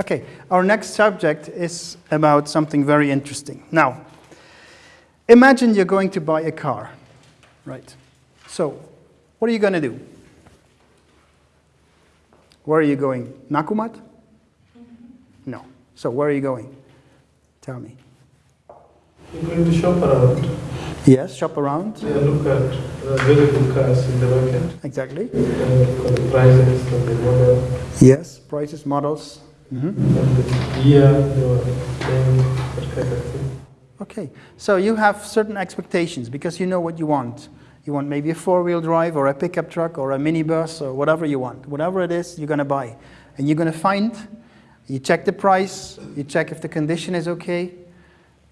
Okay, our next subject is about something very interesting. Now, imagine you're going to buy a car, right? So, what are you going to do? Where are you going? Nakumatt? No. So, where are you going? Tell me. You're going to shop around. Yes, shop around. Yeah, look at uh, good cars in the market. Exactly. Uh, for the prices and the model Yes, prices, models. Mhm. thing. Okay, so you have certain expectations because you know what you want. You want maybe a four-wheel drive or a pickup truck or a minibus or whatever you want. Whatever it is, you're going to buy. And you're going to find, you check the price, you check if the condition is okay,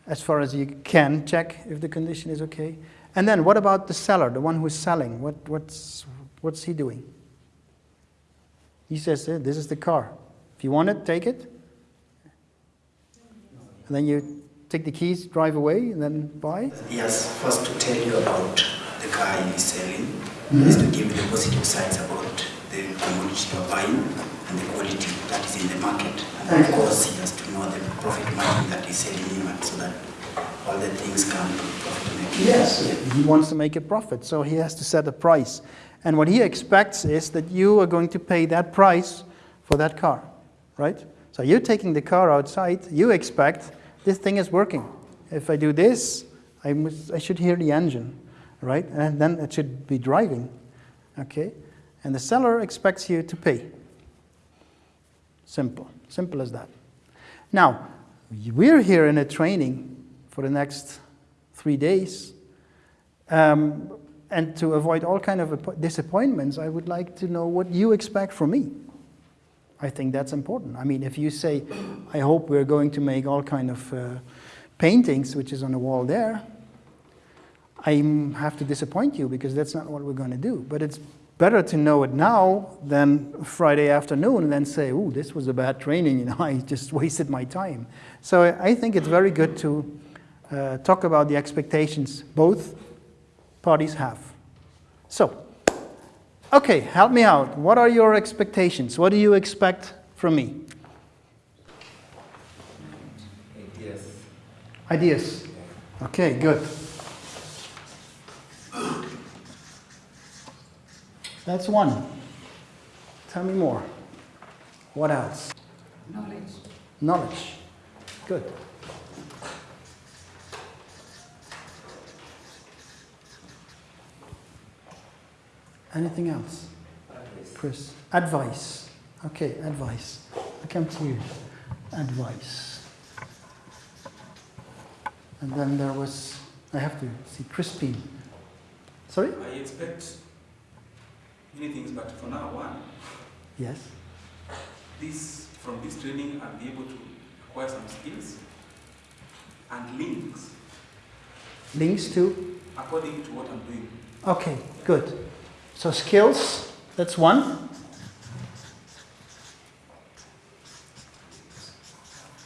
as far as you can check if the condition is okay. And then what about the seller, the one who's selling? What, what's, what's he doing? He says, "Eh, this is the car. If you want it, take it. And then you take the keys, drive away, and then buy. Yes, first to tell you about the car he is selling hmm. is to give you the positive sides about the commodity you're buying and the quality that is in the market. And of hmm. course, he has to know the profit margin that he's selling in at so that all the things come to profit making. Yes. He wants to make a profit, so he has to set a price. And what he expects is that you are going to pay that price for that car, right? So you're taking the car outside, you expect this thing is working. If I do this, I, must, I should hear the engine, right? And then it should be driving, okay? And the seller expects you to pay. Simple, simple as that. Now, we're here in a training for the next three days. Um, and to avoid all kind of disappointments, I would like to know what you expect from me. I think that's important. I mean, if you say, I hope we're going to make all kind of uh, paintings, which is on the wall there, I have to disappoint you because that's not what we're going to do. But it's better to know it now than Friday afternoon and then say, oh, this was a bad training, you know, I just wasted my time. So I think it's very good to uh, talk about the expectations both parties have. So, okay, help me out. What are your expectations? What do you expect from me? Yes. Ideas. Okay, good. That's one. Tell me more. What else? Knowledge. Knowledge. Good. Anything else? Chris? Advice. Okay, advice. I come to you. Advice. And then there was, I have to see, Crispine. Sorry? I expect many things, but for now, one, Yes. this from this training, I'll be able to acquire some skills and links Links to? according to what I'm doing. Okay, good. So skills, that's one.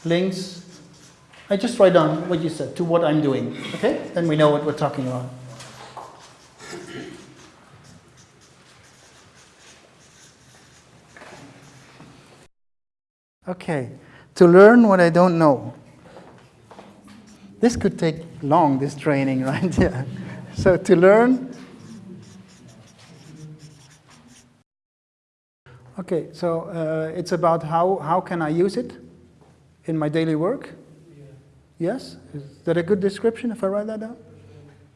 Links, I just write down what you said to what I'm doing, okay? Then we know what we're talking about. Okay, to learn what I don't know. This could take long, this training, right? Yeah. So to learn. Okay, so uh, it's about how, how can I use it in my daily work? Yes? Is that a good description if I write that down?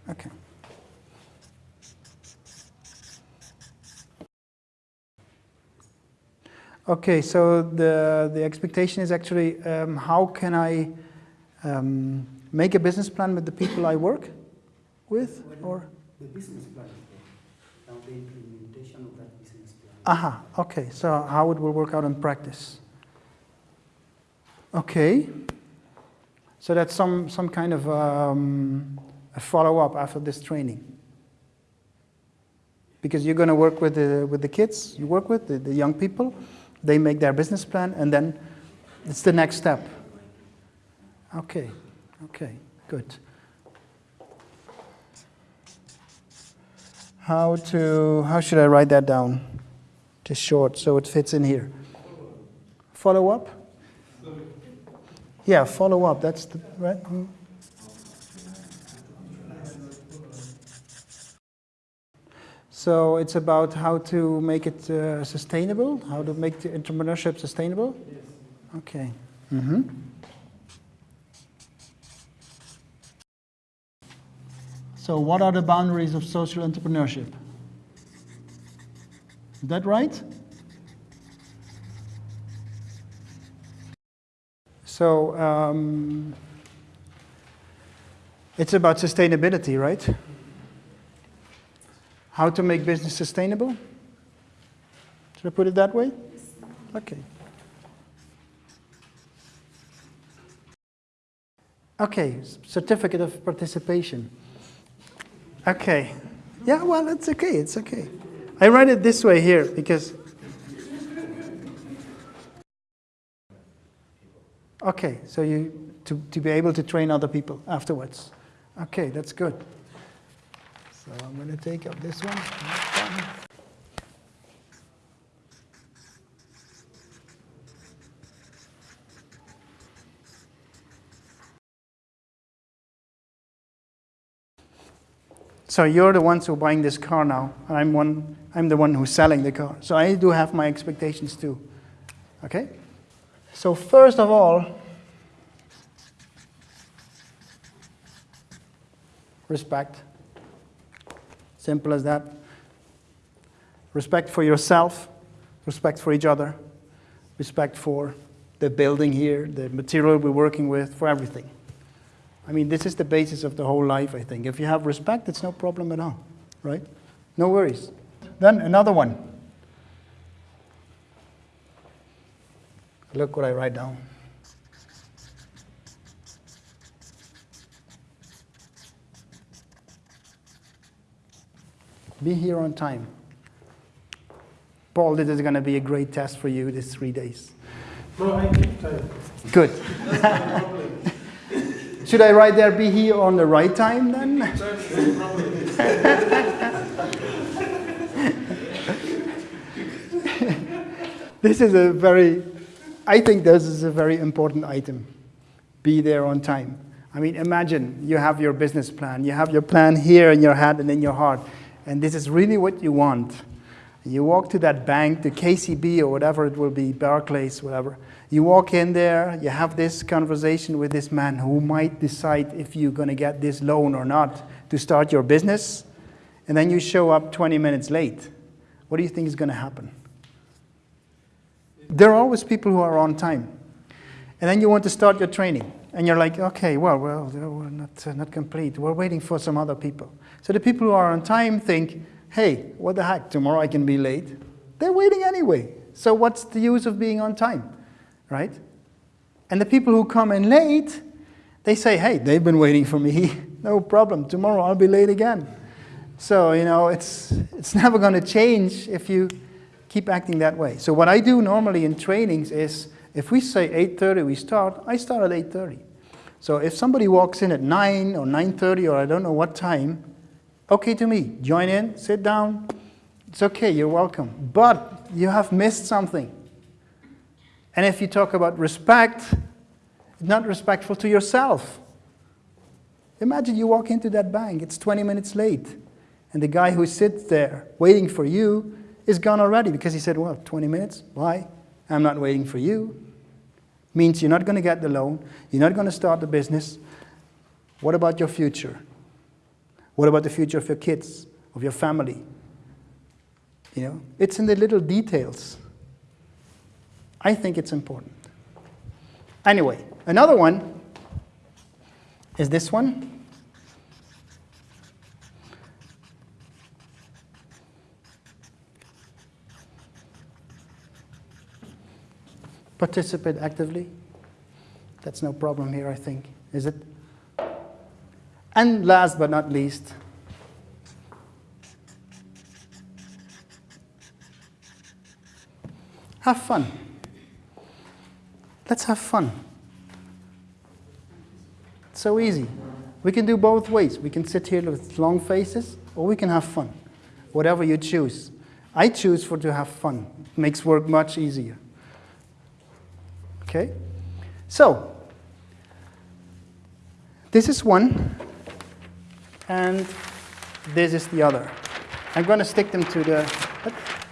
Okay. Okay, so the, the expectation is actually um, how can I um, make a business plan with the people I work with? Or? The business plan. Now the implementation of that Aha, okay, so how it will work out in practice. Okay, so that's some, some kind of um, a follow-up after this training. Because you're going to work with the, with the kids you work with, the, the young people, they make their business plan, and then it's the next step. Okay, okay, good. How to, how should I write that down? Just short, so it fits in here. Follow up? Yeah, follow up, that's the, right? mm. So it's about how to make it uh, sustainable, how to make the entrepreneurship sustainable? Okay. hmm So what are the boundaries of social entrepreneurship? Is that right? So um, it's about sustainability, right? How to make business sustainable? Should I put it that way? Okay. Okay, certificate of participation. Okay. Yeah, well, it's okay, it's okay. I write it this way here because. Okay, so you to, to be able to train other people afterwards. Okay, that's good. So I'm going to take up this one. So you're the ones who are buying this car now. and I'm one. I'm the one who's selling the car. So I do have my expectations too. Okay. So first of all, respect. Simple as that. Respect for yourself, respect for each other, respect for the building here, the material we're working with, for everything. I mean, this is the basis of the whole life, I think. If you have respect, it's no problem at all, right? No worries. Then another one. Look what I write down. Be here on time. Paul, this is going to be a great test for you these three days. No, I keep time. Good. Should I write there, be here on the right time then? this is a very, I think this is a very important item. Be there on time. I mean, imagine you have your business plan, you have your plan here in your head and in your heart, and this is really what you want. You walk to that bank, the KCB or whatever it will be, Barclays, whatever. You walk in there, you have this conversation with this man who might decide if you're going to get this loan or not to start your business, and then you show up 20 minutes late. What do you think is going to happen? There are always people who are on time. And then you want to start your training, and you're like, okay, well, well, we're not, uh, not complete. We're waiting for some other people. So the people who are on time think, hey, what the heck, tomorrow I can be late. They're waiting anyway. So what's the use of being on time, right? And the people who come in late, they say, hey, they've been waiting for me. no problem. Tomorrow I'll be late again. So, you know, it's, it's never going to change if you keep acting that way. So what I do normally in trainings is, if we say 8.30 we start, I start at 8.30. So if somebody walks in at 9 or 9.30 or I don't know what time, okay to me. Join in, sit down. It's okay, you're welcome. But you have missed something. And if you talk about respect, not respectful to yourself. Imagine you walk into that bank, it's 20 minutes late, and the guy who sits there waiting for you is gone already because he said, Well, 20 minutes? Why? I'm not waiting for you. Means you're not going to get the loan, you're not going to start the business. What about your future? What about the future of your kids, of your family? You know, it's in the little details. I think it's important. Anyway, another one is this one. Participate actively. That's no problem here, I think, is it? And last but not least, have fun. Let's have fun. It's so easy. We can do both ways. We can sit here with long faces, or we can have fun. Whatever you choose. I choose for to have fun. It makes work much easier. Okay? So, This is one, and this is the other. I'm going to stick them to the,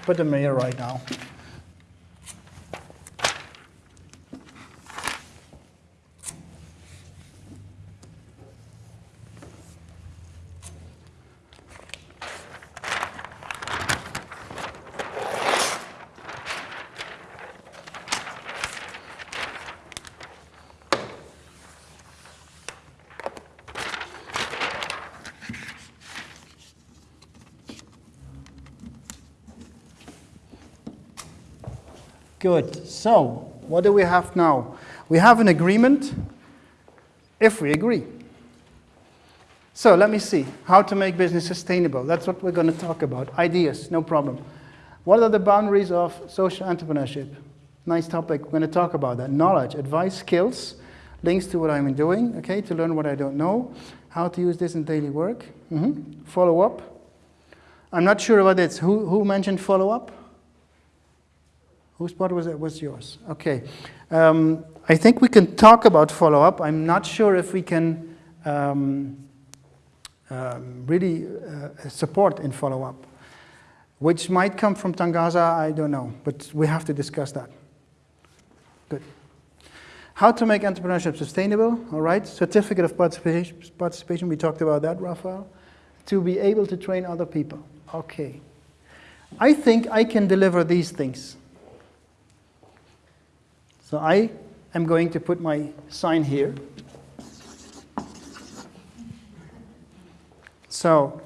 put them here right now. Good. So, what do we have now? We have an agreement if we agree. So, let me see. How to make business sustainable. That's what we're going to talk about. Ideas, no problem. What are the boundaries of social entrepreneurship? Nice topic. We're going to talk about that. Knowledge, advice, skills, links to what I'm doing, okay, to learn what I don't know, how to use this in daily work. Mhm. Follow up. I'm not sure about this. Who, who mentioned follow up? Whose part was it? Was yours? Okay. Um, I think we can talk about follow-up. I'm not sure if we can um, um, really uh, support in follow-up, which might come from Tangaza, I don't know, but we have to discuss that. Good. How to make entrepreneurship sustainable, all right. Certificate of participation, participation we talked about that, Rafael. To be able to train other people. Okay. I think I can deliver these things. So I am going to put my sign here. So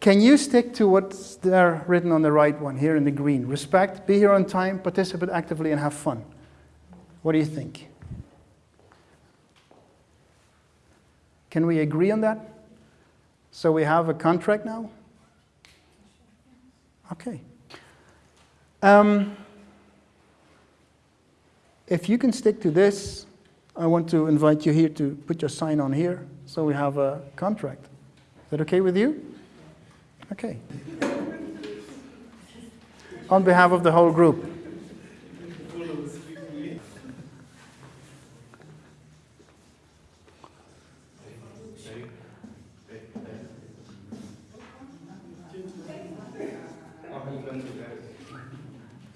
can you stick to what's there written on the right one here in the green? Respect, be here on time, participate actively, and have fun. What do you think? Can we agree on that? So we have a contract now? Okay. Um, if you can stick to this, I want to invite you here to put your sign on here so we have a contract. Is that okay with you? Okay. On behalf of the whole group.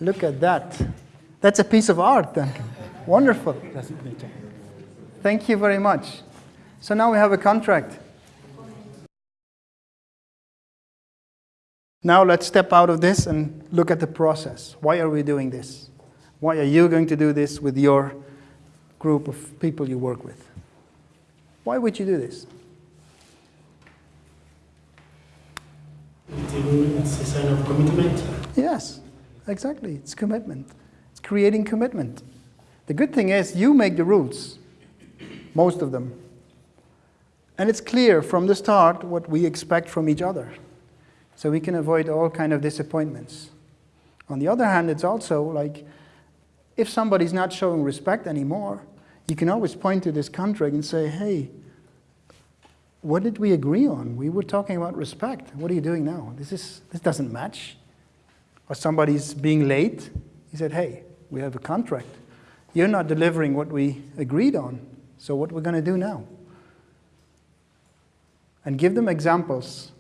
Look at that. That's a piece of art, Duncan. Wonderful. Thank you very much. So now we have a contract. Now let's step out of this and look at the process. Why are we doing this? Why are you going to do this with your group of people you work with? Why would you do this? It's a sign of commitment. Yes, exactly. It's commitment. Creating commitment. The good thing is you make the rules, most of them. And it's clear from the start what we expect from each other. So we can avoid all kind of disappointments. On the other hand, it's also like, if somebody's not showing respect anymore, you can always point to this contract and say, hey, what did we agree on? We were talking about respect. What are you doing now? This, is, this doesn't match. Or somebody's being late. He said, hey, we have a contract. You're not delivering what we agreed on. So what we're going to do now? And give them examples,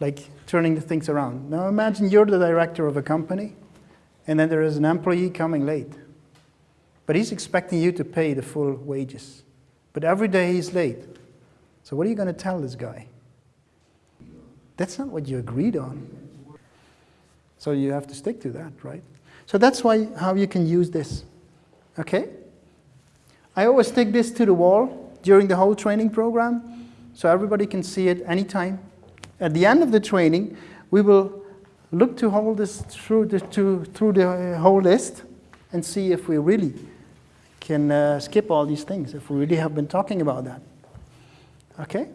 like turning the things around. Now imagine you're the director of a company, and then there is an employee coming late. But he's expecting you to pay the full wages. But every day he's late. So what are you going to tell this guy? That's not what you agreed on. So you have to stick to that, right? So that's why how you can use this. Okay? I always take this to the wall during the whole training program so everybody can see it anytime. At the end of the training, we will look to hold this through the, to, through the whole list and see if we really can uh, skip all these things, if we really have been talking about that. Okay?